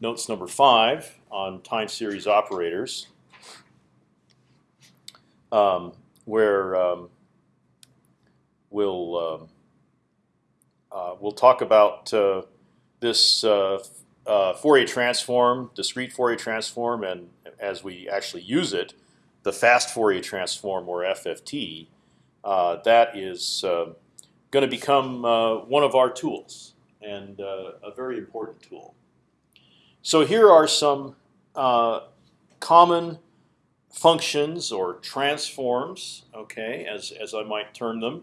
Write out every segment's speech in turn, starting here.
notes number five on time series operators, um, where um, we'll um, uh, we'll talk about uh, this uh, uh, Fourier transform, discrete Fourier transform, and as we actually use it, the fast Fourier transform or FFT. Uh, that is uh, going to become one of our tools and a very important tool. So here are some common functions or transforms, okay, as as I might term them,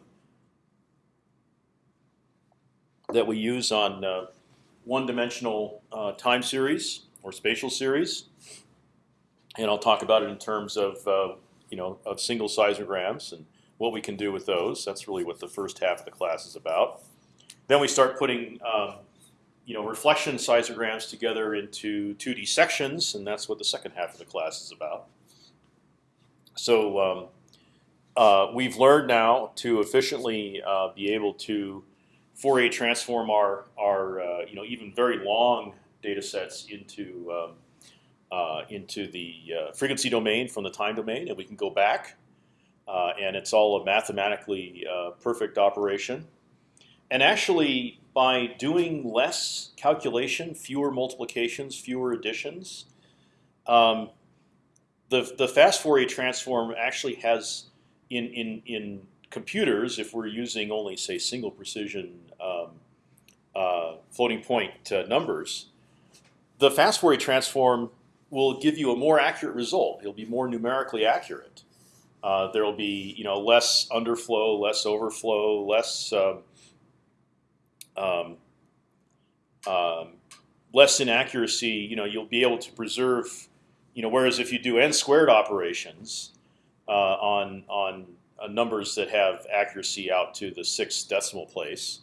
that we use on uh, one-dimensional uh, time series or spatial series, and I'll talk about it in terms of uh, you know of single seismograms and what we can do with those. That's really what the first half of the class is about. Then we start putting um, you know reflection seismograms together into 2D sections, and that's what the second half of the class is about. So um, uh, we've learned now to efficiently uh, be able to Fourier transform our our uh, you know even very long data sets into um, uh, into the uh, frequency domain from the time domain, and we can go back, uh, and it's all a mathematically perfect operation. And actually, by doing less calculation, fewer multiplications, fewer additions, um, the the fast Fourier transform actually has in in in computers, if we're using only say single precision um, uh, floating point uh, numbers, the fast Fourier transform will give you a more accurate result. It'll be more numerically accurate. Uh, there will be you know less underflow, less overflow, less um, um, um, less inaccuracy. You know you'll be able to preserve. You know whereas if you do n squared operations uh, on on uh, numbers that have accuracy out to the sixth decimal place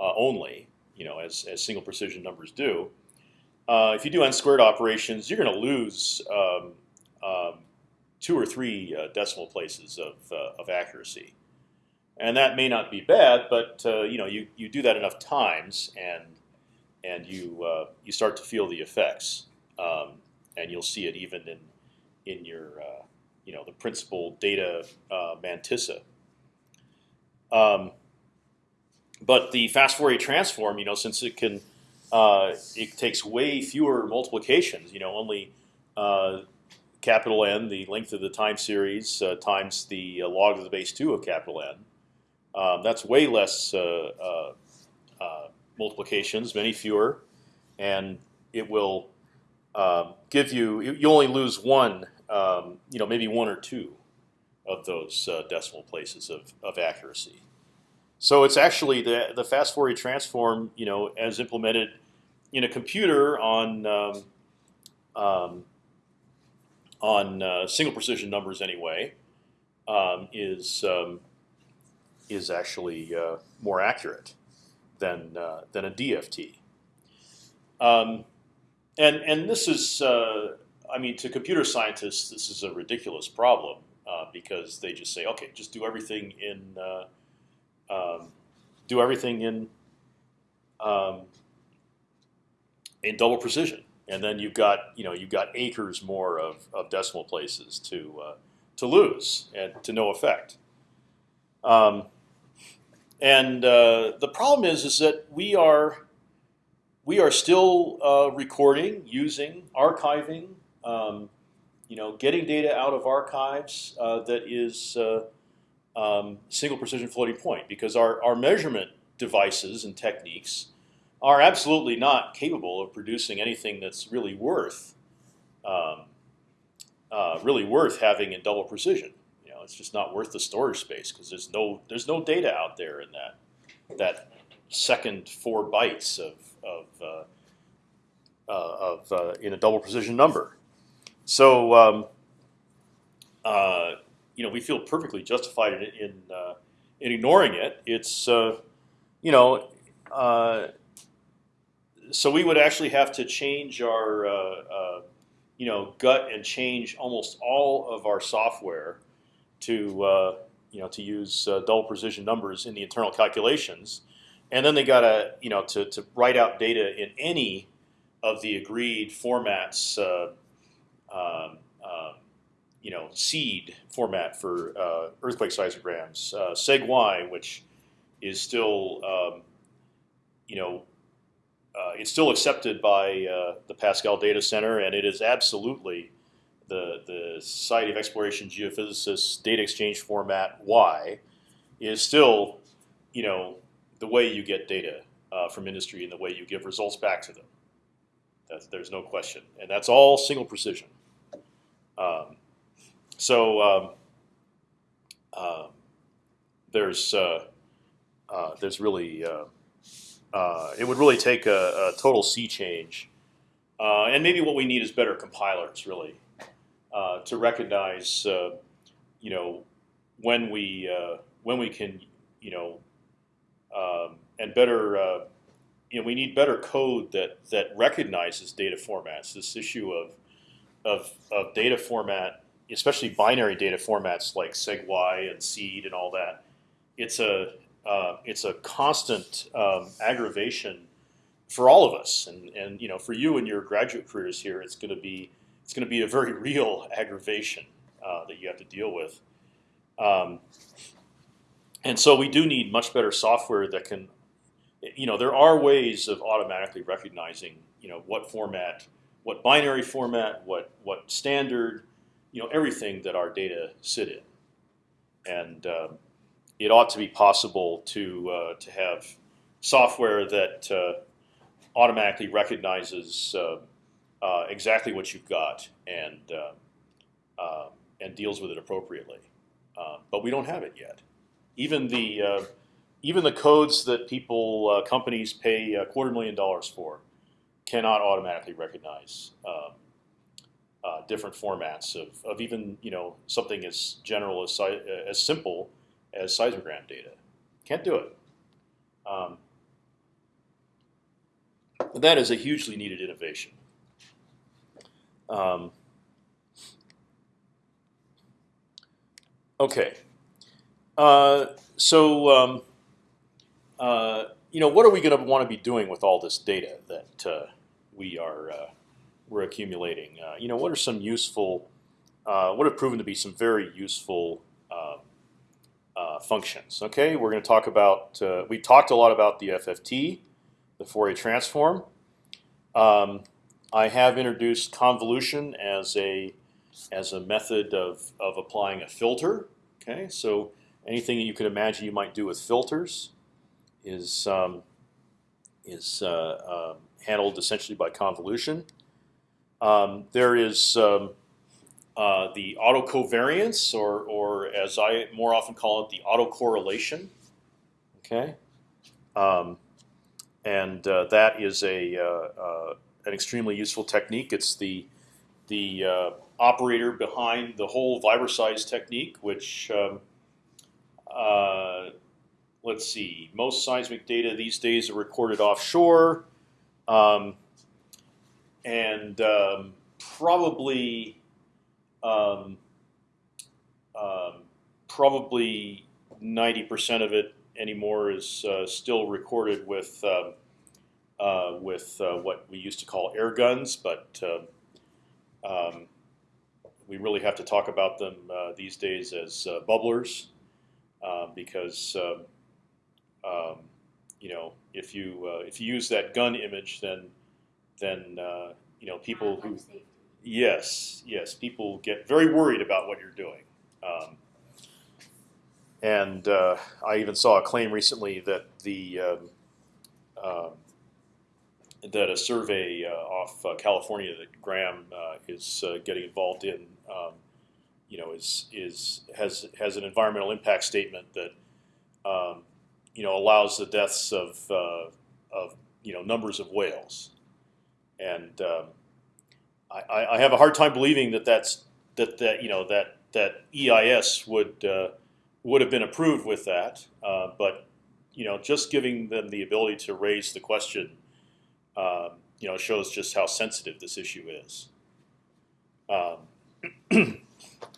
uh, only, you know, as, as single precision numbers do. Uh, if you do n squared operations, you're going to lose um, um, two or three uh, decimal places of, uh, of accuracy, and that may not be bad, but uh, you know, you, you do that enough times, and and you you start to feel the effects, um, and you'll see it even in in your you know the principal data uh, mantissa. Um, but the fast Fourier transform, you know, since it can, uh, it takes way fewer multiplications. You know, only uh, capital N, the length of the time series, uh, times the uh, log of the base two of capital N. Um, that's way less uh, multiplications, many fewer, and it will um, give you. You only lose one um, you know, maybe one or two of those uh, decimal places of, of accuracy. So it's actually the the fast Fourier transform, you know, as implemented in a computer on um, um, on uh, single precision numbers anyway, um, is um, is actually uh, more accurate than uh, than a DFT. Um, and and this is uh, I mean, to computer scientists, this is a ridiculous problem uh, because they just say, okay, just do everything in uh, um, do everything in um, in double precision, and then you've got you know you've got acres more of, of decimal places to uh, to lose and to no effect. Um, and uh, the problem is is that we are we are still uh, recording using archiving um, you know, getting data out of archives uh, that is uh, um, single precision floating point because our, our measurement devices and techniques are absolutely not capable of producing anything that's really worth um, uh, really worth having in double precision. It's just not worth the storage space because there's no there's no data out there in that that second four bytes of of, uh, uh, of uh, in a double precision number. So um, uh, you know we feel perfectly justified in in, uh, in ignoring it. It's uh, you know uh, so we would actually have to change our you know gut and change almost all of our software to you know to use double precision numbers in the internal calculations, and then they got to you know to to write out data in any of the agreed formats. Uh, um, uh, you know, seed format for uh, earthquake seismograms, uh, SegY, which is still, um, you know, uh, it's still accepted by uh, the PASSCAL Data Center, and it is absolutely the the Society of Exploration Geophysicists data exchange format Y is still, you know, the way you get data uh, from industry and the way you give results back to them. That's, there's no question, and that's all single precision. Um, so um, uh, there's uh, uh, there's really uh, uh, it would really take a, a total sea change, and maybe what we need is better compilers really to recognize you know when we when we can you know um, and better you know we need better code that that recognizes data formats. This issue of of, of data format especially binary data formats like SegY and Seed and all that, it's a uh, it's a constant um, aggravation for all of us, and and you know for you and your graduate careers here, it's going to be it's going to be a very real aggravation uh, that you have to deal with. Um, and so we do need much better software that can, you know, there are ways of automatically recognizing, you know, what format, what binary format, what what standard, you know everything that our data sit in, and uh, it ought to be possible to uh, to have software that uh, automatically recognizes uh, uh, exactly what you've got and uh, and deals with it appropriately. but we don't have it yet. Even the even the codes that people companies pay a quarter million dollars for cannot automatically recognize uh, different formats of, of even you know something as general as uh, as simple as seismogram data. Can't do it. Um, that is a hugely needed innovation. Um, okay, uh, so um, uh, you know what are we going to want to be doing with all this data that uh, we are uh, we're accumulating. Uh, you know, what are some useful, uh, what have proven to be some very useful um, functions? Okay, we're going to talk about. We talked a lot about the FFT, the Fourier transform. Um, I have introduced convolution as a as a method of of applying a filter. Okay, so anything that you could imagine you might do with filters is um, is uh, um, handled essentially by convolution. Um, there is um, uh, the autocovariance, or, or as I more often call it, the autocorrelation. Okay, um, and uh, that is a uh, uh an extremely useful technique. It's the the uh, operator behind the whole Vibroseis technique, which um, uh, let's see, most seismic data these days are recorded offshore. Um, and um, probably um, um, probably ninety percent of it anymore is uh, still recorded with um, with uh, what we used to call air guns, but um, um, we really have to talk about them uh, these days as uh, bubblers uh, because you know if you if you use that gun image, then then uh, you know people who yes yes people get very worried about what you're doing. Um, and uh, I even saw a claim recently that the um, uh, that a survey uh, off uh, California that Graham uh, is getting involved in, um, you know, is is has has an environmental impact statement that um, you know allows the deaths of of you know numbers of whales. And um, I, I, have a hard time believing that that's that that you know that that EIS would uh, would have been approved with that, uh, but you know just giving them the ability to raise the question, um, you know, shows just how sensitive this issue is. Um,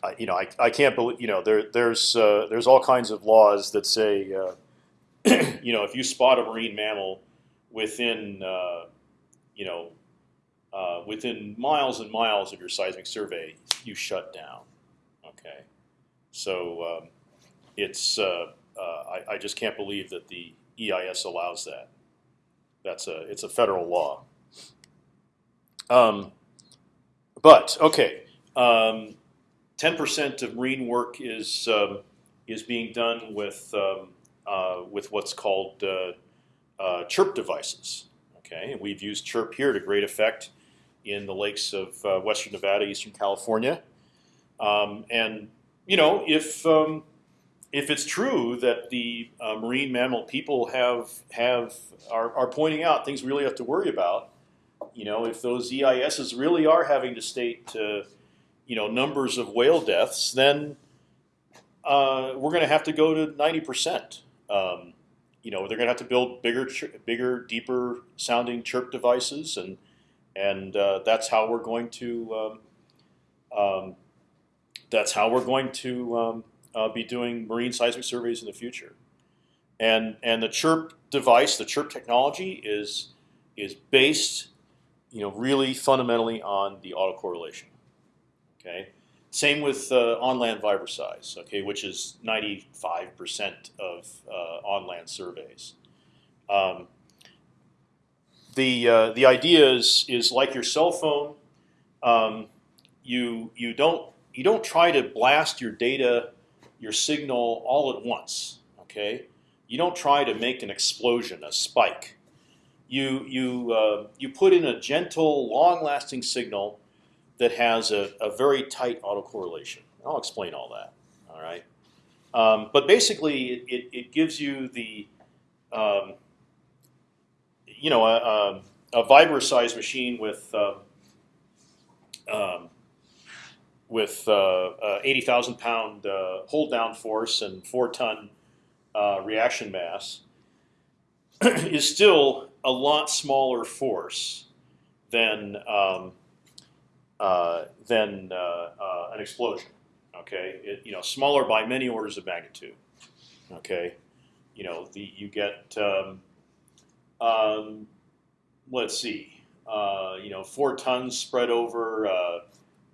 I, you know, I, I can't believe you know there there's uh, there's all kinds of laws that say uh, you know if you spot a marine mammal within uh, you know within miles and miles of your seismic survey, you shut down. Okay, so um, it's uh, uh, I, I just can't believe that the EIS allows that. That's a it's a federal law. Um, but okay, um, ten percent of marine work is um, is being done with um, uh, with what's called uh, uh, chirp devices. Okay, and we've used chirp here to great effect in the lakes of uh, western Nevada, eastern California, um, and you know if um, if it's true that the uh, marine mammal people have have are, are pointing out things we really have to worry about, you know, if those EISs really are having to state, uh, you know, numbers of whale deaths, then uh, we're going to have to go to ninety percent. Um, you know, they're going to have to build bigger, bigger, deeper sounding chirp devices, and and uh, that's how we're going to. Um, um, that's how we're going to um, uh, be doing marine seismic surveys in the future. And and the chirp device, the chirp technology is is based, you know, really fundamentally on the autocorrelation. Okay. Same with uh, on-land Vibroseis, size, okay, which is 95% of uh, on-land surveys. Um, the uh, the idea is is like your cell phone. Um, you you don't you don't try to blast your data your signal all at once. Okay, you don't try to make an explosion, a spike. You you uh, you put in a gentle, long-lasting signal that has a, a very tight autocorrelation. I'll explain all that. All right, um, but basically, it, it gives you the um, you know a, a, a Vibroseis machine with um, um with uh, uh, 80,000 pound uh, hold down force and four ton reaction mass is still a lot smaller force than um, uh, than uh, uh, an explosion. Okay, it, you know, smaller by many orders of magnitude. Okay, you know, the you get um, um, let's see, you know, four tons spread over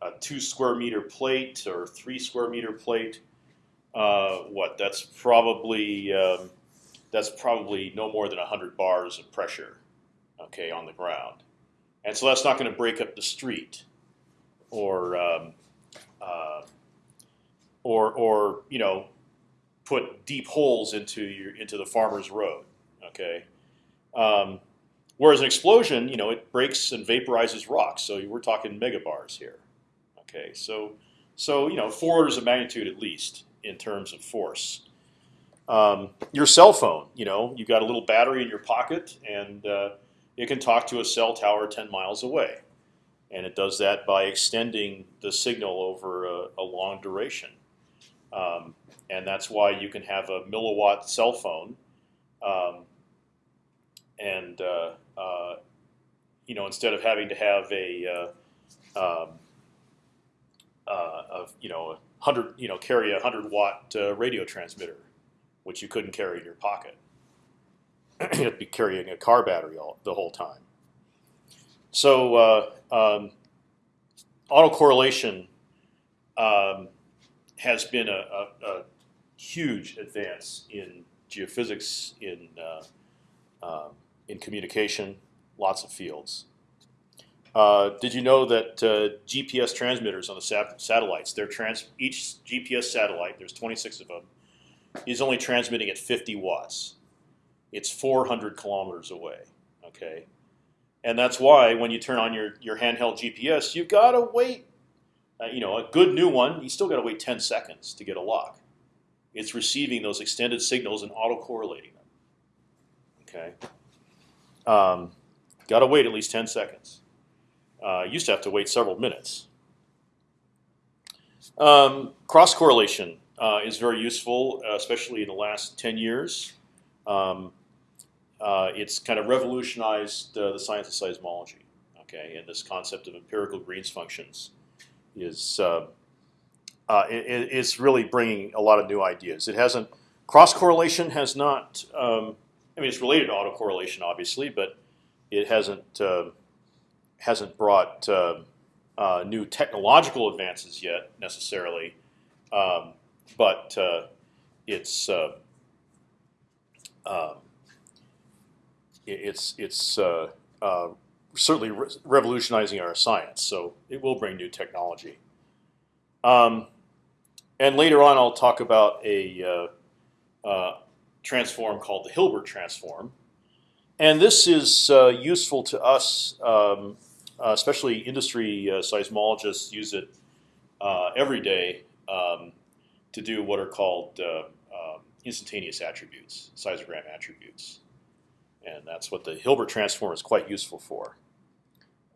a two square meter plate or three square meter plate, uh, what that's probably um, that's probably no more than hundred bars of pressure, okay, on the ground, and so that's not going to break up the street, or um, uh, or or you know, put deep holes into your into the farmer's road, okay. Um, whereas an explosion, you know, it breaks and vaporizes rocks. So we're talking megabars here. Okay, so so you know four orders of magnitude at least in terms of force. Um, your cell phone, you know, you've got a little battery in your pocket, and uh, it can talk to a cell tower 10 miles away, and it does that by extending the signal over a, a long duration. Um, and that's why you can have a milliwatt cell phone, um, and uh, uh, you know instead of having to have a uh, um, uh, of you know hundred you know carry a hundred watt uh, radio transmitter, which you couldn't carry in your pocket. You'd be carrying a car battery all, the whole time. So uh, um, autocorrelation um, has been a, a, a, huge advance in geophysics, in uh, um, in communication, lots of fields. Uh, did you know that uh, GPS transmitters on the sat satellites, they're trans each GPS satellite, there's 26 of them, is only transmitting at 50 watts. It's 400 kilometers away. Okay, and that's why when you turn on your your handheld GPS, you've gotta wait. Uh, you know, a good new one, you still gotta wait 10 seconds to get a lock. It's receiving those extended signals and auto-correlating them. Okay, um, gotta wait at least 10 seconds. Uh, used to have to wait several minutes. Um, cross correlation uh, is very useful, uh, especially in the last 10 years. Um, uh, it's kind of revolutionized uh, the science of seismology. Okay, and this concept of empirical Green's functions is uh, it, it's really bringing a lot of new ideas. It hasn't cross correlation has not. Um, I mean, it's related to autocorrelation, obviously, but it hasn't hasn't brought uh, uh, new technological advances yet necessarily, um, but uh, it's uh, um, it's it's uh, certainly re revolutionizing our science. So it will bring new technology. Um, and later on, I'll talk about a uh, uh, transform called the Hilbert transform, and this is uh, useful to us, um, uh, especially industry uh, seismologists use it uh, every day um, to do what are called uh, um, instantaneous attributes, seismogram attributes, and that's what the Hilbert transform is quite useful for.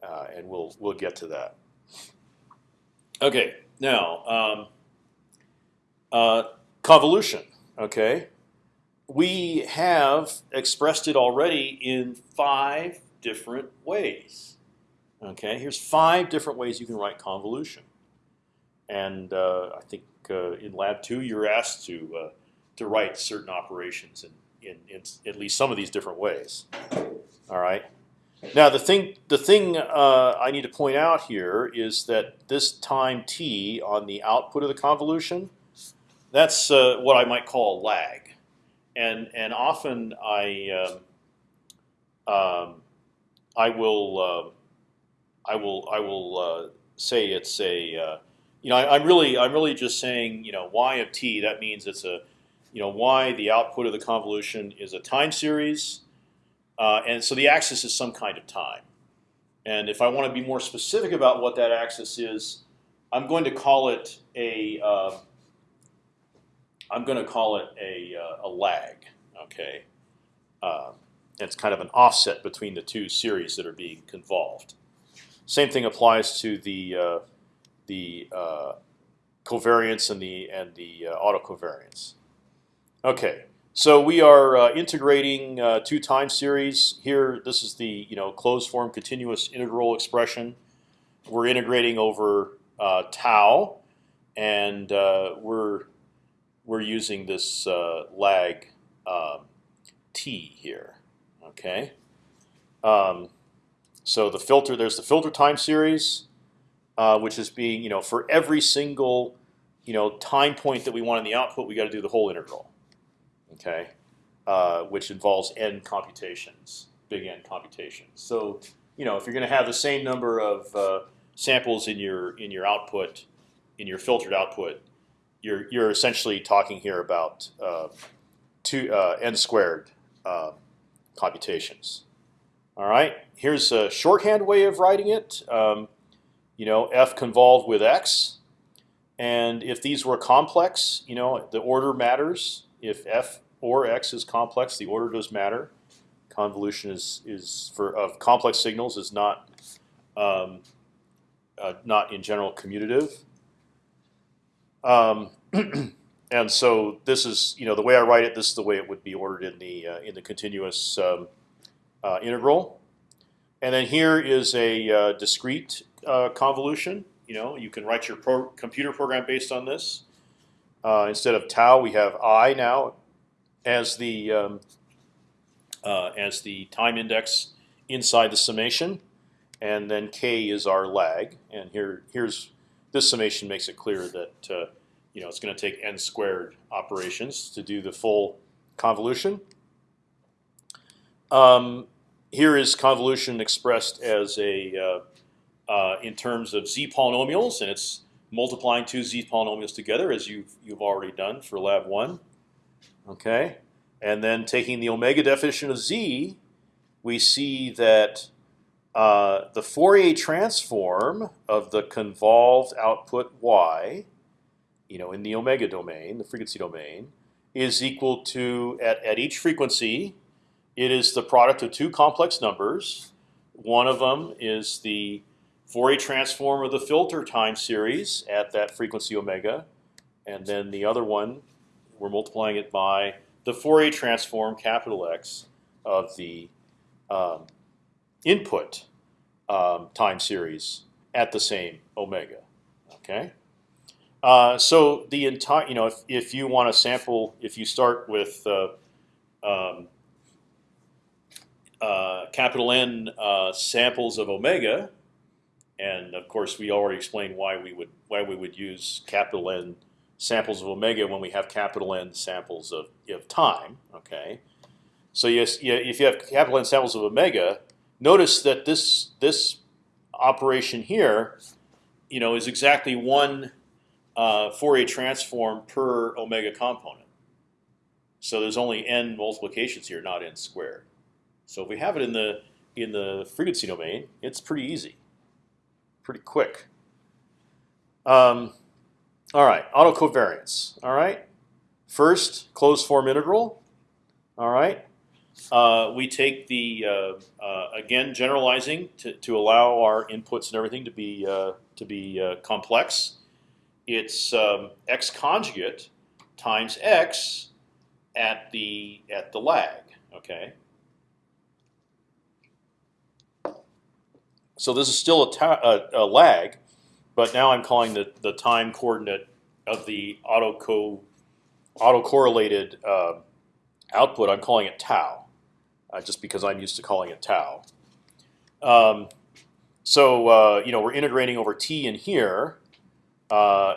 Uh, and we'll we'll get to that. Okay, now um, convolution. Okay, we have expressed it already in five different ways. Okay, here's five different ways you can write convolution, and uh, I think uh, in lab two you're asked to uh, to write certain operations in, in, in at least some of these different ways. All right. Now the thing the thing uh, I need to point out here is that this time t on the output of the convolution, that's uh, what I might call a lag, and and often I um, um, I will uh, I will I will uh, say it's a uh, you know I, I'm really I'm really just saying you know y of t that means it's a you know y the output of the convolution is a time series. Uh, and so the axis is some kind of time. And if I want to be more specific about what that axis is, I'm going to call it a uh, I'm going to call it a, a lag. Okay, uh, it's kind of an offset between the two series that are being convolved. Same thing applies to the uh, the uh, covariance and the and the uh, autocovariance. Okay, so we are uh, integrating uh, two time series here. This is the you know closed form continuous integral expression. We're integrating over uh, tau, and uh, we're we're using this lag um, t here. Okay. Um, so the filter there's the filter time series, uh, which is being you know for every single you know time point that we want in the output, we got to do the whole integral okay, uh, which involves n computations, big N computations. So you know if you're going to have the same number of uh, samples in your in your output, in your filtered output, you're you're essentially talking here about uh, two uh, n squared uh, computations. All right, here's a shorthand way of writing it. Um, you know, f convolved with x, and if these were complex, you know, the order matters if f or x is complex, the order does matter. Convolution is is for of complex signals is not um, uh, not in general commutative. Um, and so this is you know the way I write it. This is the way it would be ordered in the uh, in the continuous um, integral. And then here is a uh, discrete uh, convolution. You know you can write your pro computer program based on this. Uh, instead of tau, we have i now as the um, uh, as the time index inside the summation, and then k is our lag. And here here's this summation makes it clear that uh, you know it's going to take n squared operations to do the full convolution. Um, here is convolution expressed as a uh, uh, in terms of z polynomials, and it's multiplying two z polynomials together, as you've you've already done for lab one. Okay, and then taking the omega definition of z, we see that uh, the Fourier transform of the convolved output y, you know, in the omega domain, the frequency domain, is equal to at at each frequency, it is the product of two complex numbers. One of them is the Fourier transform of the filter time series at that frequency omega, and then the other one, we're multiplying it by the Fourier transform capital X of the um, input um, time series at the same omega. Okay. Uh, so the entire, you know, if, if you want to sample, if you start with uh, um, uh, capital N uh, samples of omega, and of course we already explained why we would why we would use capital N samples of omega when we have capital N samples of, of time. Okay, so yes, if you have capital N samples of omega, notice that this this operation here, you know, is exactly one uh, Fourier transform per omega component. So there's only n multiplications here, not n squared. So if we have it in the in the frequency domain, it's pretty easy, pretty quick. Um, all right, autocovariance. All right, first closed form integral. All right, uh, we take the uh, uh, again generalizing to, to allow our inputs and everything to be uh, to be uh, complex. It's um, x conjugate times x at the at the lag. Okay. So this is still a, a, a, lag, but now I'm calling the the time coordinate of the auto co autocorrelated uh, output. I'm calling it tau, uh, just because I'm used to calling it tau. Um, so uh, you know we're integrating over t in here. Uh,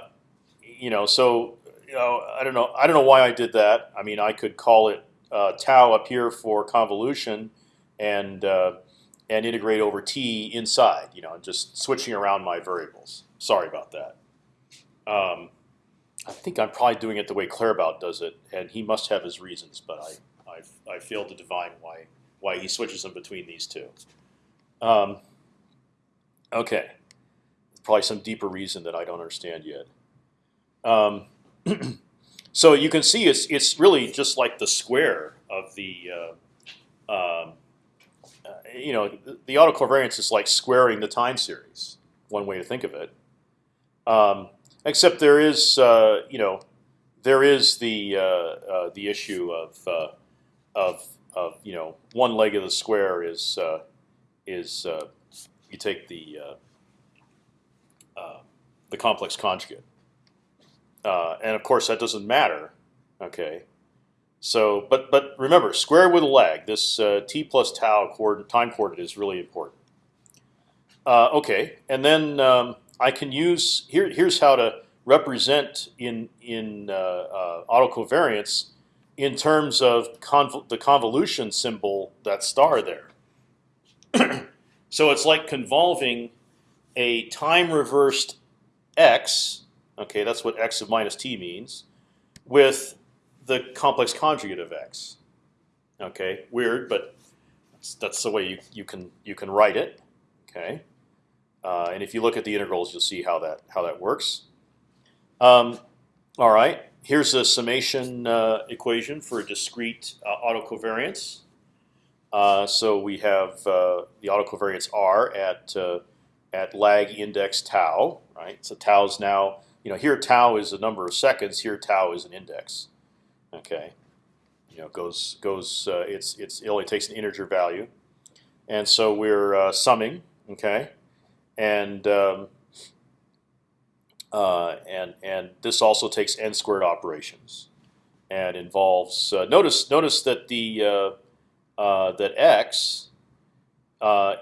you know, so you know, I don't know. I don't know why I did that. I mean, I could call it uh, tau up here for convolution, and uh, and integrate over t inside. You know, just switching around my variables. Sorry about that. Um, I think I'm probably doing it the way Claerbout does it, and he must have his reasons, but I I, I failed to divine why why he switches them between these two. Um, okay, probably some deeper reason that I don't understand yet. Um, so you can see it's it's really just like the square of the uh, um, you know the, autocovariance is like squaring the time series. One way to think of it. Um, except there is uh, you know there is the uh, uh, the issue of uh, of of you know one leg of the square is is you take the the complex conjugate. Uh, and of course, that doesn't matter. Okay. So, but but remember, square with a lag. This uh, t plus tau time coordinate is really important. Uh, okay, and then um, I can use here. Here's how to represent in in uh, uh, autocovariance in terms of conv the convolution symbol that star there. so it's like convolving a time reversed x Okay, that's what x of minus t means, with the complex conjugate of x. Okay, weird, but that's, the way you, you can you can write it. Okay, uh, and if you look at the integrals, you'll see how that how that works. Um, all right, here's a summation uh, equation for a discrete uh, autocovariance. Uh, so we have uh, the autocovariance r at uh, at lag index tau. Right, so tau is now you know, here tau is a number of seconds. Here tau is an index. Okay, you know, goes goes. Uh, it's it's it only takes an integer value, and so we're uh, summing. Okay, and um, uh, and and this also takes n squared operations, and involves. Uh, notice notice that the uh, uh, that x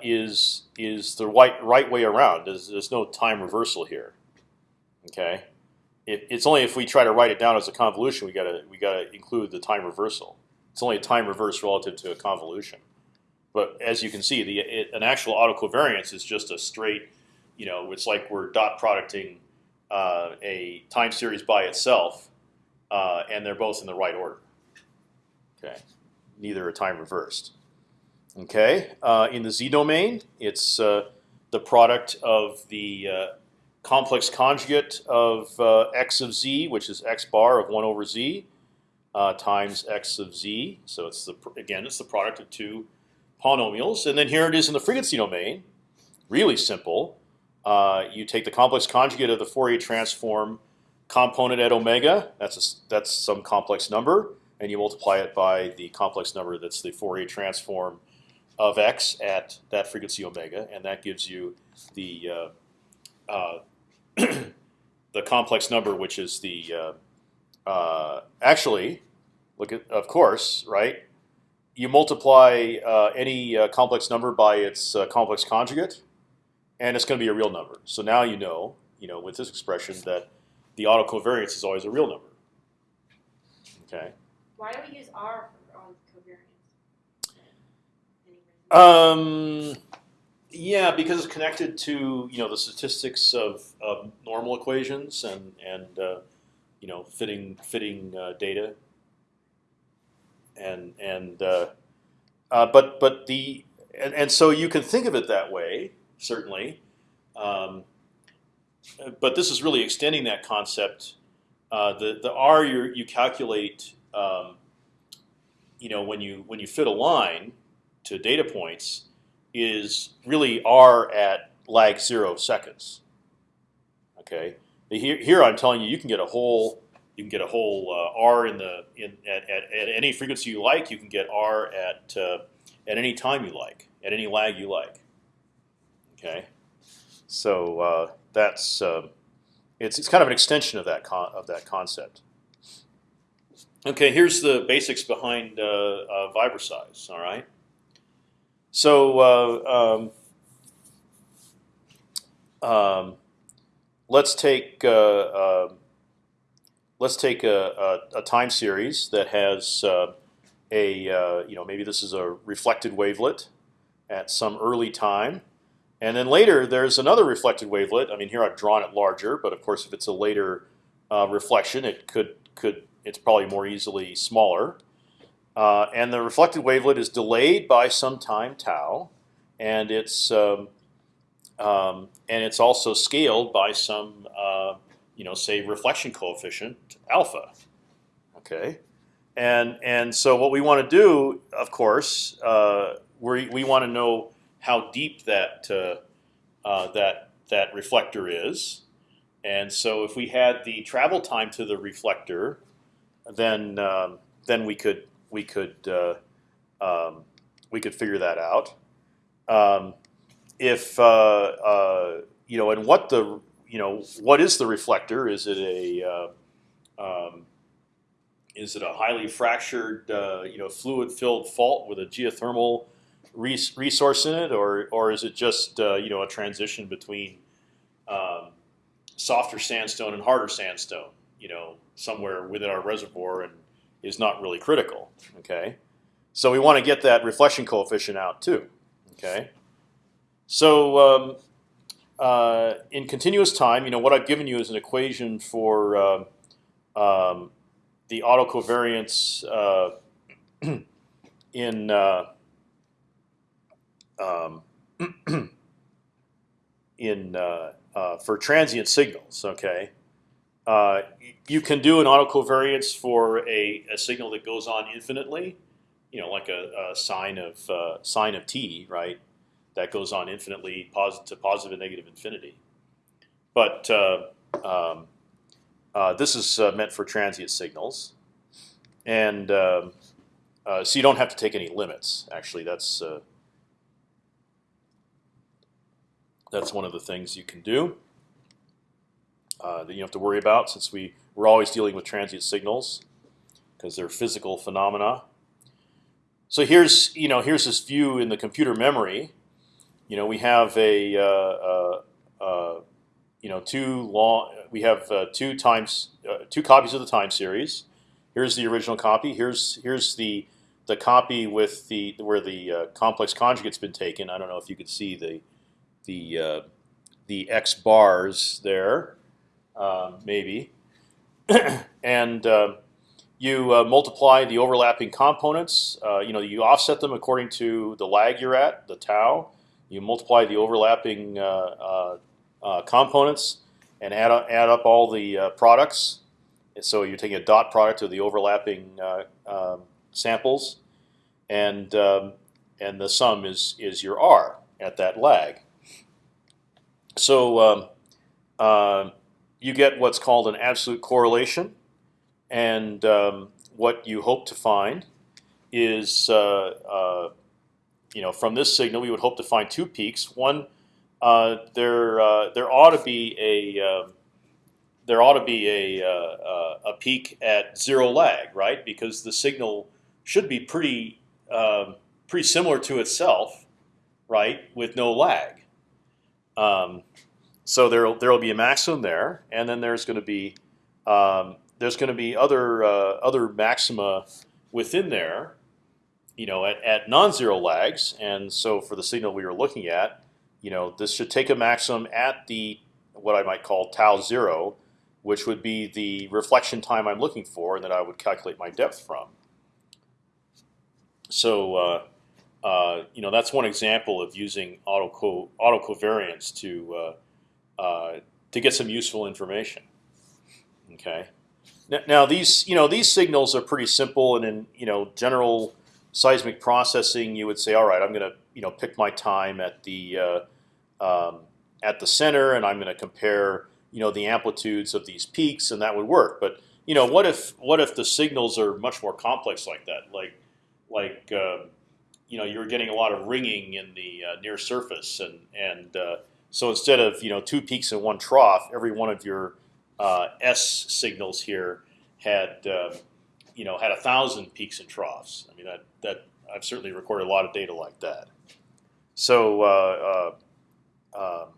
is is the right right way around. There's, there's no time reversal here. Okay, it, it's only if we try to write it down as a convolution we gotta we gotta include the time reversal. It's only a time reverse relative to a convolution. But as you can see, the it, an actual autocovariance is just a straight, you know, it's like we're dot producting uh, a time series by itself, uh, and they're both in the right order. Okay, neither are time reversed. Okay, uh, in the z domain, it's uh, the product of the uh, complex conjugate of uh, x of z, which is x bar of one over z, uh, times x of z. So it's the again, it's the product of two polynomials, and then here it is in the frequency domain. Really simple. Uh, you take the complex conjugate of the Fourier transform component at omega. That's a, that's some complex number, and you multiply it by the complex number that's the Fourier transform of x at that frequency omega, and that gives you the uh, uh, the complex number, which is the uh, uh, actually look at of course right. you multiply uh, any uh, complex number by its uh, complex conjugate, and it's going to be a real number. So now you know, you know, with this expression that the autocovariance is always a real number. Okay. Why do we use R for all covariance? Um, yeah, because it's connected to you know the statistics of, of normal equations and and uh, you know fitting fitting uh, data. And and uh, uh, but but the and, and so you can think of it that way certainly, um, but this is really extending that concept. Uh, the the R you you calculate um, you know when you when you fit a line to data points is really r at lag zero seconds. Okay, here, here I'm telling you, you can get a whole you can get a whole uh, r in the in at, at, at any frequency you like. You can get r at uh, at any time you like, at any lag you like. Okay, so uh, that's uh, it's it's kind of an extension of that of that concept. Okay, here's the basics behind uh, uh. All right. So uh, um, um, let's take uh, uh, let's take a, a, a, time series that has uh, a you know maybe this is a reflected wavelet at some early time, and then later there's another reflected wavelet. I mean here I've drawn it larger, but of course if it's a later reflection, it could could it's probably more easily smaller. Uh, and the reflected wavelet is delayed by some time tau, and it's um, um, and it's also scaled by some uh, you know say reflection coefficient alpha. Okay, and and so what we want to do, of course, uh, we we want to know how deep that uh, uh, that that reflector is, and so if we had the travel time to the reflector, then um, then we could we could uh, um, we could figure that out. Um, if uh, uh, you know, and what the you know, what is the reflector? Is it a uh, um, is it a highly fractured, you know, fluid-filled fault with a geothermal res resource in it, or or is it just you know a transition between um, softer sandstone and harder sandstone? You know, somewhere within our reservoir and is not really critical. Okay, so we want to get that reflection coefficient out too. Okay, so um, uh, in continuous time, you know what I've given you is an equation for uh, um, the autocovariance uh, in uh, um, in uh, uh, for transient signals. Okay, uh, you can do an autocovariance for a, a, signal that goes on infinitely, you know, like a, a sine of uh, sine of t, right? That goes on infinitely, to positive and negative infinity. But uh, um, uh, this is meant for transient signals, and um, so you don't have to take any limits. Actually, that's that's one of the things you can do uh, that you have to worry about since we we're always dealing with transient signals because they're physical phenomena. So here's you know here's this view in the computer memory. You know we have a uh, uh, uh you know two long we have uh, two times uh, two copies of the time series. Here's the original copy. Here's here's the the copy with the where the complex conjugate's been taken. I don't know if you could see the the the x bars there maybe, and uh, you uh, multiply the overlapping components. Uh, you know, you offset them according to the lag you're at, the tau. You multiply the overlapping uh, components and add up, add up all the products. And so you're taking a dot product of the overlapping um, samples, and um, and the sum is is your r at that lag. So um, uh, you get what's called an absolute correlation, and um, what you hope to find is, uh, uh, you know, from this signal, we would hope to find two peaks. One, uh, there uh, there ought to be a um, there ought to be a uh, a peak at zero lag, right? Because the signal should be pretty um, pretty similar to itself, right, with no lag. Um, so there there will be a maximum there, and then there's going to be um, there's going to be other uh, other maxima within there, you know, at, at non-zero lags. And so for the signal we were looking at, you know, this should take a maximum at the what I might call tau zero, which would be the reflection time I'm looking for, and that I would calculate my depth from. So uh, uh, you know that's one example of using auto autocovariance to uh, to get some useful information. Okay. Now, now these you know these signals are pretty simple, and in you know general seismic processing, you would say, all right, I'm going to you know pick my time at the uh, um, at the center, and I'm going to compare you know the amplitudes of these peaks, and that would work. But you know what if what if the signals are much more complex like that, like like uh, you know you're getting a lot of ringing in the uh, near surface, and and uh, so instead of you know two peaks and one trough, every one of your uh, S signals here had uh, you know had a thousand peaks and troughs. I mean that that I've certainly recorded a lot of data like that. So uh, um,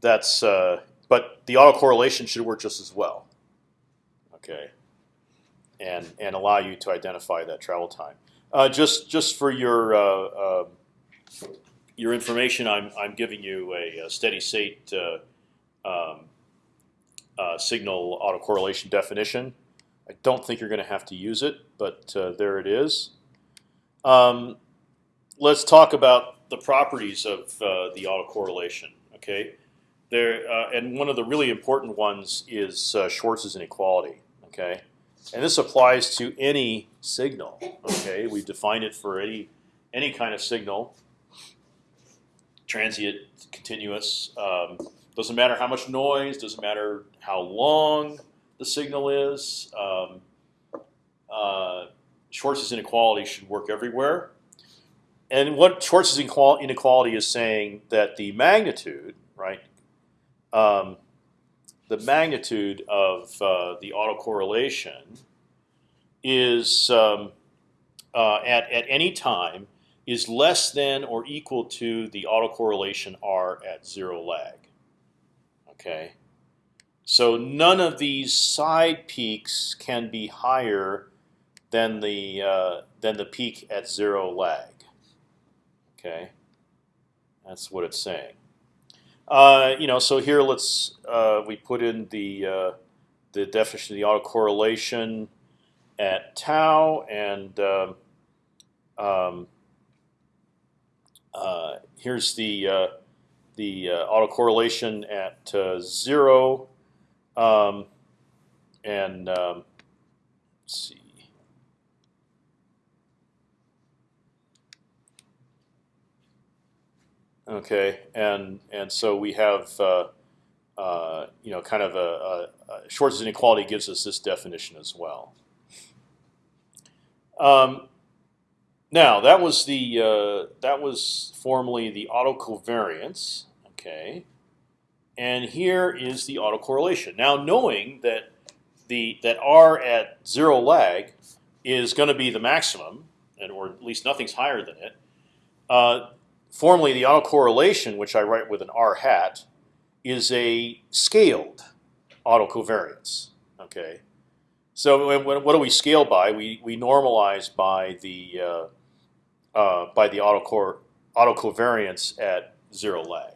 that's but the autocorrelation should work just as well. Okay, and and allow you to identify that travel time. Uh, just just for your uh, uh, your information, I'm I'm giving you a, a steady state uh, um, uh, signal autocorrelation definition. I don't think you're going to have to use it, but uh, there it is. Um, let's talk about the properties of the autocorrelation. Okay, there and one of the really important ones is Schwarz's inequality. Okay. And this applies to any signal. Okay, we've defined it for any any kind of signal. Transient, continuous. Um, doesn't matter how much noise. Doesn't matter how long the signal is. Um, uh, Schwarz's inequality should work everywhere. And what Schwarz's inequality is saying that the magnitude, right, um, the magnitude of uh, the autocorrelation is um, uh, at at any time is less than or equal to the autocorrelation r at zero lag. Okay, so none of these side peaks can be higher than the uh, than the peak at zero lag. Okay, that's what it's saying. Uh, you know, so here let's uh, we put in the uh, the definition of the autocorrelation at tau, and um, um here's the uh, the autocorrelation at zero, um, and um, let's see. Okay, and and so we have uh, uh, you know kind of a, a, a inequality gives us this definition as well. Um, now that was the uh, that was formally the autocovariance. Okay, and here is the autocorrelation. Now knowing that the that r at zero lag is going to be the maximum, and or at least nothing's higher than it. Uh, formally, the autocorrelation, which I write with an r hat, is a scaled autocovariance. Okay, so what do we scale by? We we normalize by the uh, by the autocor autocovariance at zero lag.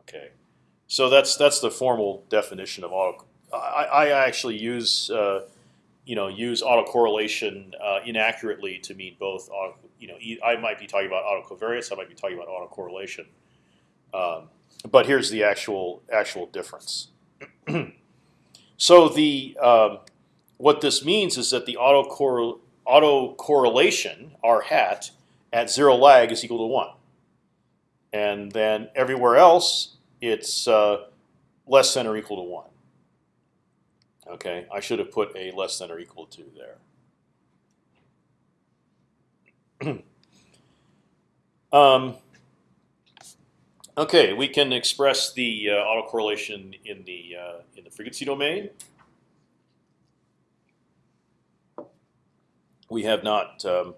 Okay, so that's that's the formal definition of auto. I, I actually use uh, you know use autocorrelation uh, inaccurately to mean both. Auto, you know, I might be talking about autocovariance. I might be talking about autocorrelation. Um, but here's the actual actual difference. so the um, what this means is that the auto autocorrelation r hat at zero lag is equal to one, and then everywhere else it's uh, less than or equal to one. Okay, I should have put a less than or equal to there. um, okay, we can express the uh, autocorrelation in the uh, in the frequency domain. We have not um,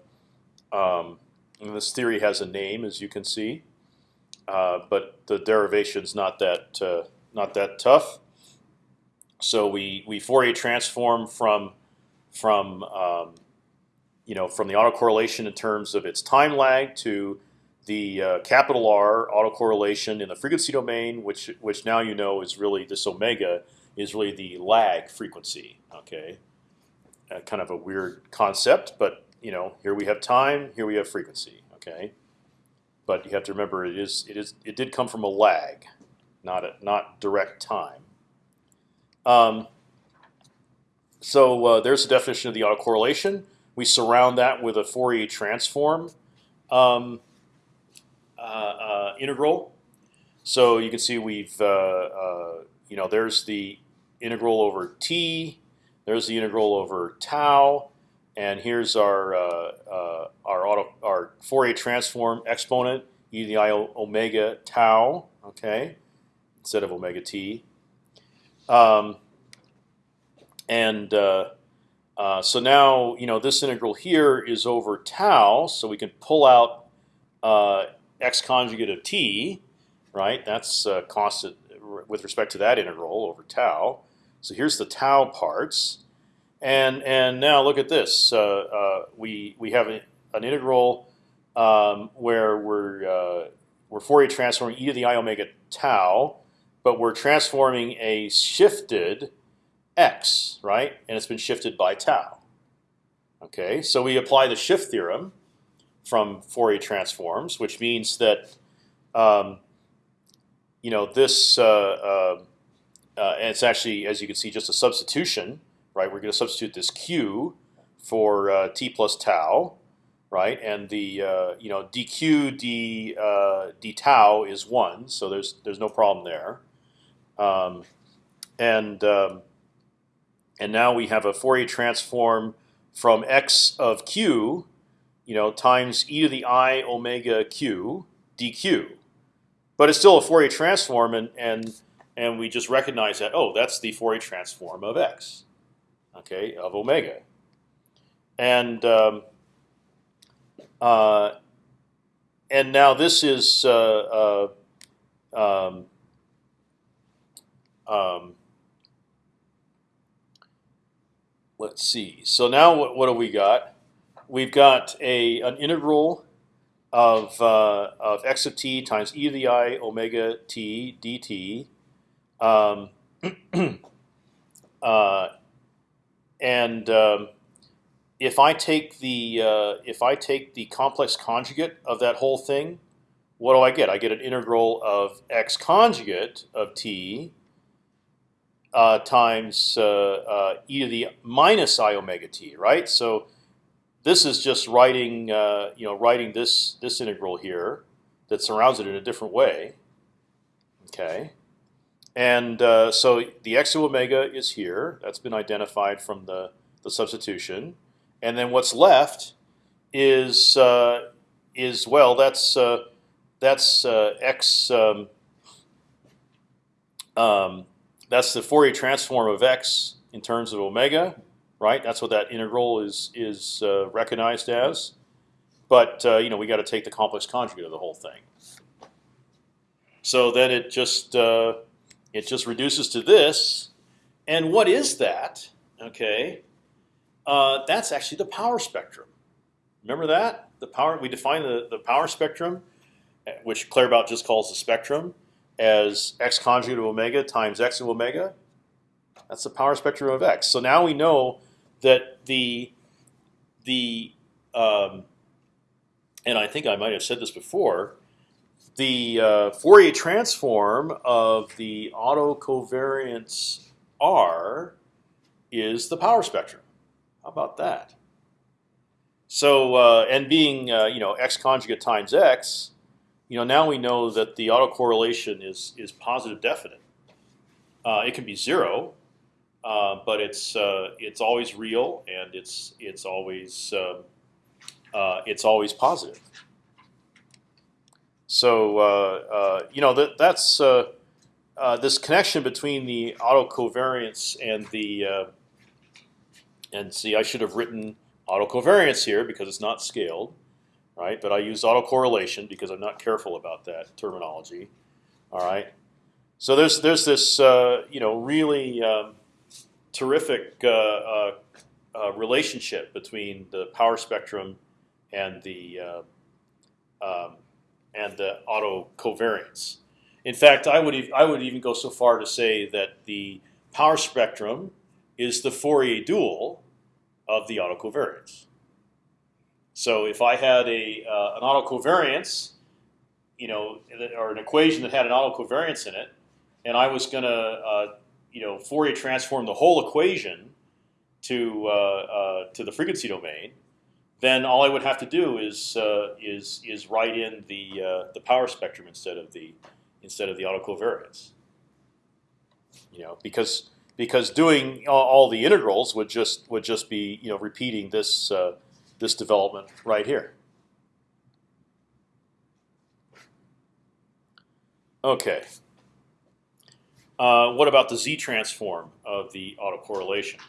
Um, this theory has a name, as you can see, uh, but the derivation's not that uh, not that tough. So we we Fourier transform from from um, you know from the autocorrelation in terms of its time lag to the uh, capital R autocorrelation in the frequency domain, which which now you know is really this omega is really the lag frequency. Okay, uh, kind of a weird concept, but you know here we have time, here we have frequency. Okay, but you have to remember it is it is it did come from a lag, not a, not direct time. Um, so uh, there's the definition of the autocorrelation. We surround that with a Fourier transform. Um, uh, uh, integral. So you can see we've, uh, uh, you know, there's the integral over t. There's the integral over tau, and here's our uh, our auto our Fourier transform exponent e to the i omega tau. Okay, instead of omega t. Um, and so now you know this integral here is over tau, so we can pull out uh, x conjugate of t, right? That's uh, constant with respect to that integral over tau. So here's the tau parts, and and now look at this. Uh, uh, we we have an integral um, where we're uh, we're Fourier transforming e to the i omega tau, but we're transforming a shifted x, right? And it's been shifted by tau. Okay, so we apply the shift theorem from Fourier transforms, which means that um, you know this, uh, uh, uh, and it's actually, as you can see, just a substitution, right? We're going to substitute this q for uh, t plus tau, right? And the uh, you know dq d uh, d tau is one, so there's there's no problem there. Um, and um, and now we have a Fourier transform from x of q you know, times e to the i omega q dq. But it's still a Fourier transform, and and and we just recognize that oh, that's the Fourier transform of x, okay, of omega, and um, uh, and now this is uh, uh, um, um, let's see. So now what what do we got? we've got a an integral of uh, of x of t times e to the i omega t dt, um, uh, and um, if I take the uh, if I take the complex conjugate of that whole thing, what do I get? I get an integral of x conjugate of t uh, times uh, uh, e to the minus i omega t, right? So this is just writing, uh, you know, writing this this integral here that surrounds it in a different way. Okay, and uh, so the x of omega is here. That's been identified from the the substitution, and then what's left is uh, is well, that's uh, that's uh, x. Um, um, that's the Fourier transform of x in terms of omega right? That's what that integral is is uh, recognized as. But uh, you know we got to take the complex conjugate of the whole thing. So then it just it just reduces to this, and what is that? Okay, uh, that's actually the power spectrum. Remember that the power we define the the power spectrum, which Claerbout just calls the spectrum, as x conjugate of omega times x of omega. That's the power spectrum of x. So now we know that the the um, and I think I might have said this before. The uh, Fourier transform of the autocovariance R is the power spectrum. How about that? So uh, and being uh, you know x conjugate times x, you know now we know that the autocorrelation is is positive definite. Uh, it can be zero, uh, but it's uh, it's always real and it's it's always um, it's always positive. So uh, uh, you know that that's this connection between the autocovariance and the and see I should have written autocovariance here because it's not scaled. right? But I use autocorrelation because I'm not careful about that terminology. All right. So there's there's this uh, you know really um, terrific uh, uh, uh, relationship between the power spectrum and the uh, um, and the auto covariance. In fact, I would I would even go so far to say that the power spectrum is the Fourier dual of the autocovariance. So if I had a uh, an autocovariance, you know, or an equation that had an autocovariance in it, and I was going to, uh, you know, Fourier transform the whole equation to uh, uh, to the frequency domain, then all I would have to do is uh, is is write in the uh, the power spectrum instead of the instead of the autocovariance. You know, because because doing all, the integrals would just would just be you know repeating this uh, this development right here. Okay. Uh, what about the z transform of the autocorrelation?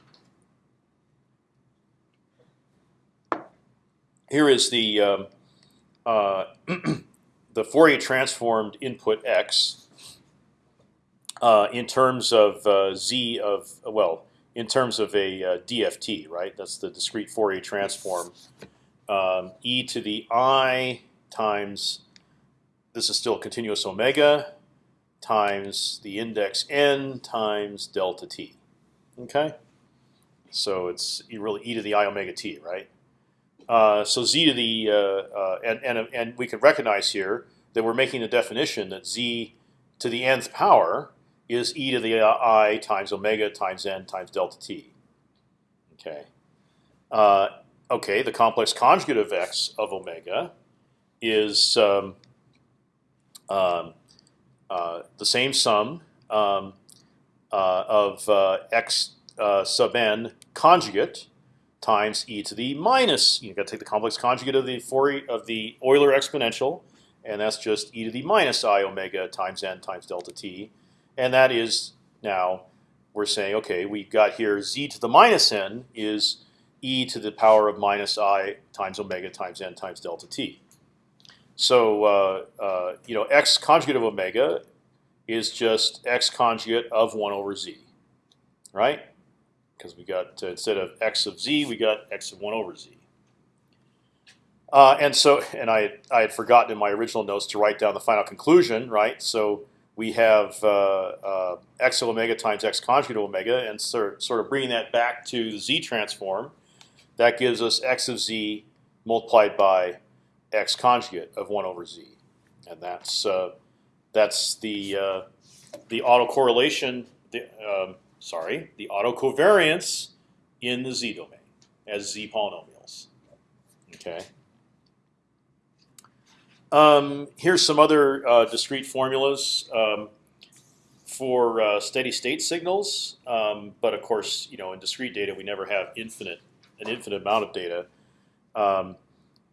Here is the um, uh, the Fourier transformed input x uh, in terms of uh, z of well in terms of a uh, DFT, right? That's the discrete Fourier transform. Um, e to the i times this is still continuous omega times the index n times delta t. Okay, so it's really e to the i omega t, right? Uh, so z to the uh, uh, and and and we can recognize here that we're making a definition that z to the nth power is e to the i times omega times n times delta t. Okay. Uh, okay. The complex conjugate of x of omega is um, um, uh, the same sum um, uh, of uh, x uh, sub n conjugate times e to the minus. you've got to take the complex conjugate of the Fourier of the Euler exponential, and that's just e to the minus i omega times n times delta t and that is now we're saying, okay, we've got here z to the minus n is e to the power of minus i times omega times n times delta t. So uh, uh, you know, x conjugate of omega is just x conjugate of one over z, right? Because we got uh, instead of x of z, we got x of one over z. Uh, and so, and I I had forgotten in my original notes to write down the final conclusion, right? So we have uh, uh, x of omega times x conjugate of omega, and sort sort of bringing that back to the z transform, that gives us x of z multiplied by x conjugate of one over z, and that's uh, that's the uh, the autocorrelation. The, um, sorry, the autocovariance in the z domain as z polynomials. Okay. Um, here's some other uh, discrete formulas um, for uh, steady state signals, um, but of course, you know, in discrete data, we never have infinite an infinite amount of data, um,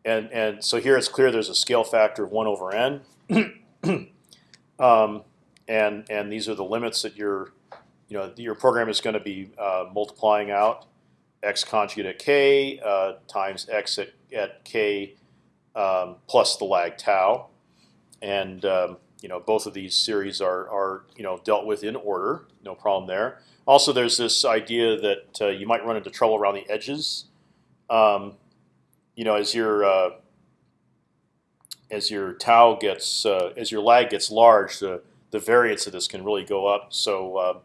and and so here it's clear there's a scale factor of one over n, um, and and these are the limits that your you know your program is going to be uh, multiplying out x conjugate at k uh, times x at, at k um, plus the lag tau, and um, you know both of these series are are you know dealt with in order, no problem there. Also, there's this idea that uh, you might run into trouble around the edges. Um, you know, as your uh, as your tau gets uh, as your lag gets large, the the variance of this can really go up. So uh,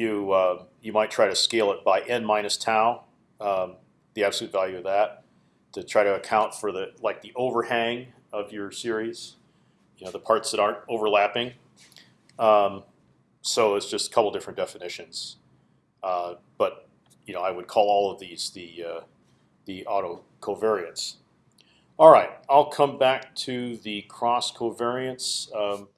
you uh, you might try to scale it by n minus tau, um, the absolute value of that to try to account for the like the overhang of your series, you know, the parts that aren't overlapping. Um, so it's just a couple different definitions, uh, but you know, I would call all of these the uh, the auto covariance. All right, I'll come back to the cross covariance. Um,